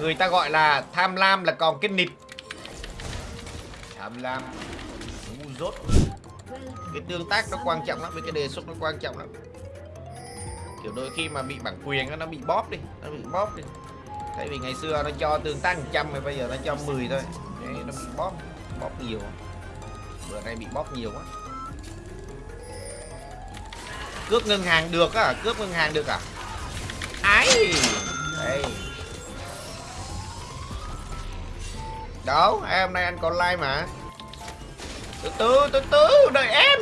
người ta gọi là tham lam là còn cái nịt. Tham lam. Ngu dốt. Cái tương tác nó quan trọng lắm với cái đề xuất nó quan trọng lắm. Kiểu đôi khi mà bị bản quyền nó bị bóp đi nó bị bóp đi. Tại vì ngày xưa nó cho tương tác 100 mà bây giờ nó cho 10 thôi. Đấy, nó bị bóp bóp nhiều bữa nay bị bóp nhiều quá. Cướp ngân hàng được á cướp ngân hàng được à? Ái đây đâu em hôm nay anh còn like mà? Từ từ từ từ đợi em.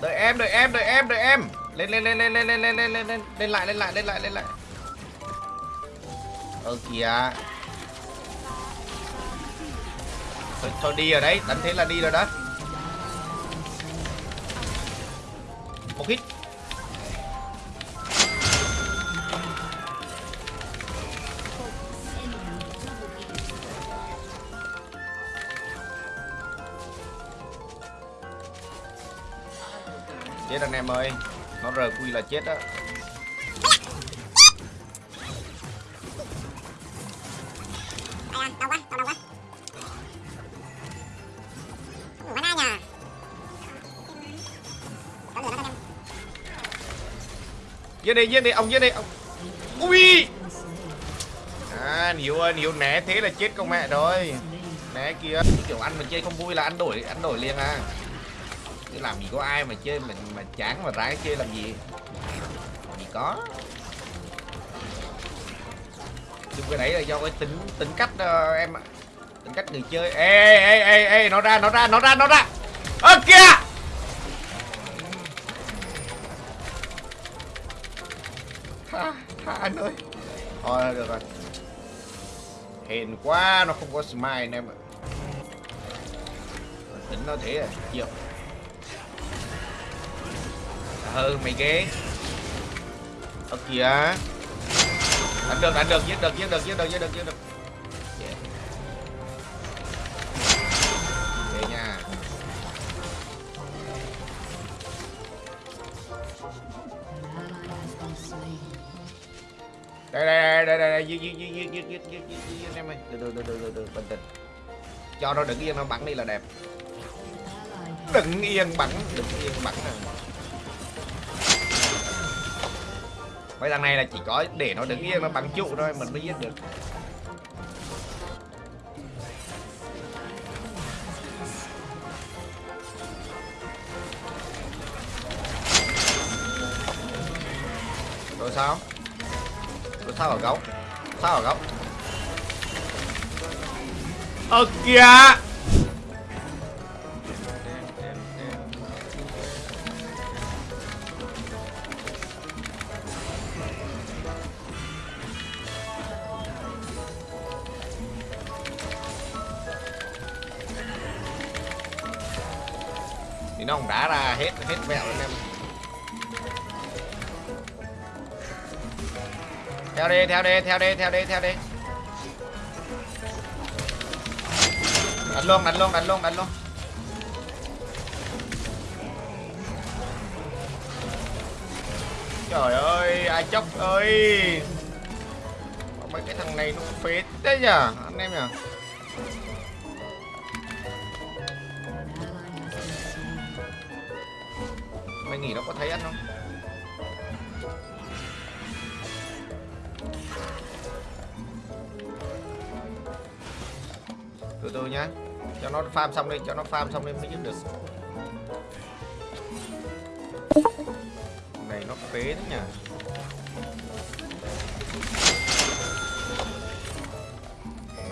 Đợi em đợi em đợi em đợi em. Lên lên lên lên lên lên lên lên lên lên lên lại lên lại lên lại lên lại. Ơ kìa. Thôi, thôi đi rồi đấy đánh thế là đi rồi đó. Một hit. chết anh em ơi. Nó rq là chết đó dưới đây dưới đây ông dưới đây ông ui! À nhiều ơi, nhiều né thế là chết con mẹ rồi. Né kia, kiểu ăn mà chơi không vui là ăn đổi ăn đổi liền à chứ làm gì có ai mà chơi mà mà chán mà ráng chơi làm gì? Làm gì có. Chung cái đấy là do cái tính tính cách uh, em tính cách người chơi. Ê ê ê ê nó ra nó ra nó ra nó ra. Ơ kìa! Tha, tha anh ơi. Thôi được rồi. Hèn quá nó không có smile anh em ạ. Tính nó thế à? Chịu ừ mày ghê ở kìa đánh được đánh được giết được giết được giết được giết được giết được Yeah. Ghê nha đây đây đây đây đây giết giết giết giết giết giết giết giết giết em ơi từ từ từ từ từ bình tĩnh cho nó đứng yên nó bắn đi là đẹp đừng yên bắn đừng yên bắn nè mấy thằng này là chỉ có để nó đứng yên, nó bắn trụ thôi, mình mới giết được. Rồi sao? Rồi sao ở góc? Sao ở góc? Ơ kìa! Nó không đã ra hết hết vẹo anh em. Theo đi theo đi theo đi theo đi theo đi. Đánh luôn đánh luôn đánh luôn đánh luôn. Trời ơi, ai chốc ơi. Mấy cái thằng này nó phết đấy nhở anh em nhở mày nghĩ nó có thấy ăn không? Từ từ nhá. Cho nó farm xong đi, cho nó farm xong đi mới giết được. Này, nó phế đấy nhỉ?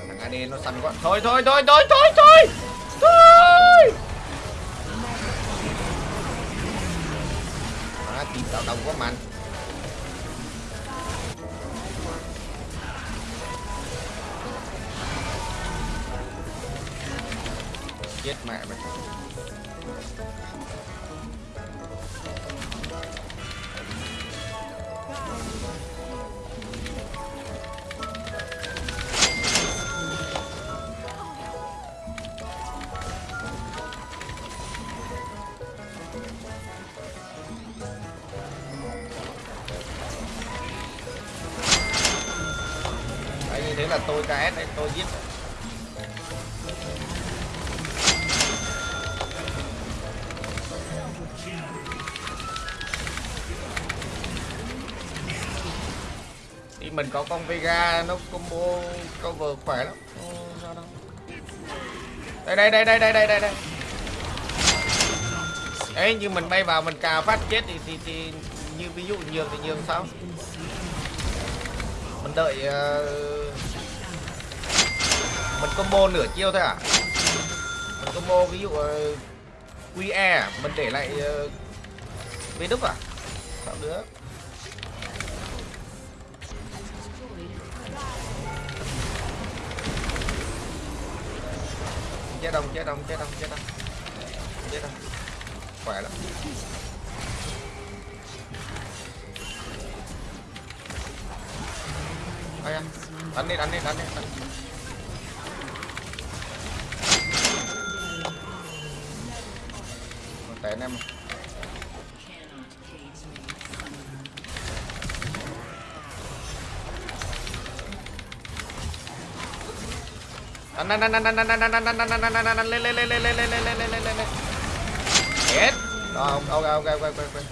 Thằng AD nó săn quá. Thôi thôi thôi thôi thôi thôi! À, tìm tạo đồng quá mạnh. Chết mẹ mày. Đấy, như thế là tôi KS đấy, tôi giết. Thì mình có con Vega nó combo cover khỏe lắm. Đây đây đây đây đây đây đây đây. Đấy như mình bay vào mình cà phát chết thì thì, thì như ví dụ nhường thì nhường sao? Mình đợi uh, mình combo nửa chiêu thôi à? Mình combo ví dụ ờ, QE à? mình để lại ờ, uh, đúc à? Sao nữa chết đông chết đông chết đông chết đông chết đông khỏe lắm. Ây da, đánh đi đánh đi đánh đi đánh. Tệ anh em đánh đánh đánh đánh đánh đánh đánh đánh đánh đánh đánh đánh đánh lên lên lên lên lên lên lên lên lên lên lên lên chết rồi ok ok ok ok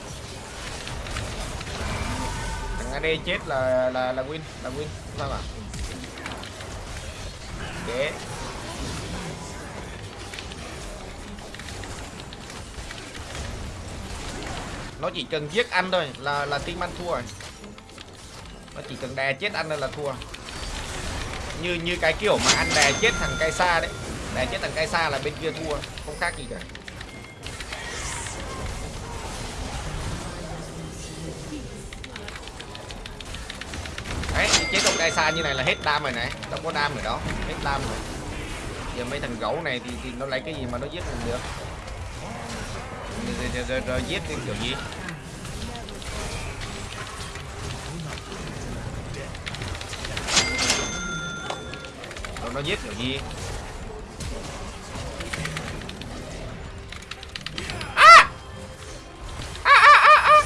thằng AD chết là là là win là win sao mà chết nó chỉ cần giết anh thôi là là team anh thua rồi. Nó chỉ cần đè chết anh thôi là thua. Như như cái kiểu mà anh đè chết thằng cây xa đấy. Đè chết thằng cây xa là bên kia thua không khác gì cả. Đấy chế thằng cây xa như này là hết đam rồi này. Đâu có đam rồi đó hết đam rồi. Giờ mấy thằng gấu này thì, thì nó lấy cái gì mà nó giết mình được rồi, rồi, rồi, rồi giết đi kiểu gì rồi nó giết kiểu gì À! À, à, à, à!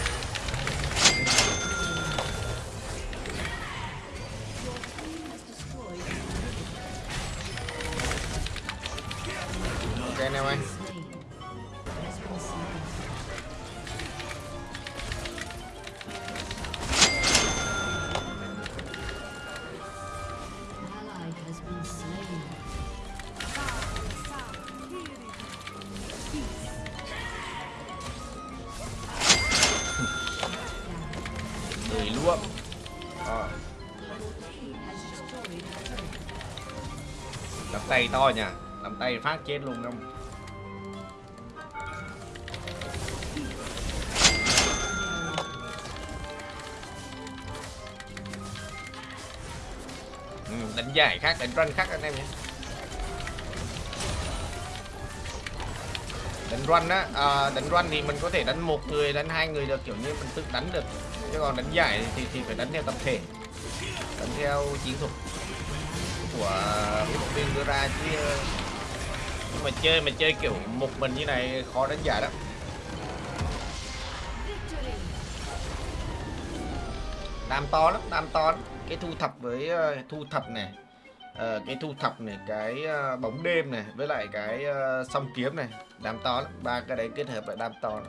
Tay to nha. Làm tay phát chết luôn không? Ừ, đánh dài khác đánh run khác anh em nhé. Đánh run á à, đánh run thì mình có thể đánh một người đánh hai người được kiểu như mình tự đánh được. Chứ còn đánh giải thì thì phải đánh theo tập thể. Đánh theo chiến thuật của huấn luyện viên đưa ra chứ nhưng mà chơi mà chơi kiểu một mình như này khó đánh giải lắm. Đam to lắm đam to lắm. Cái thu thập với ờ, thu thập này uh, cái thu thập này cái uh, bóng đêm này với lại cái uh, song kiếm này đam to lắm. Ba cái đấy kết hợp lại đam to lắm.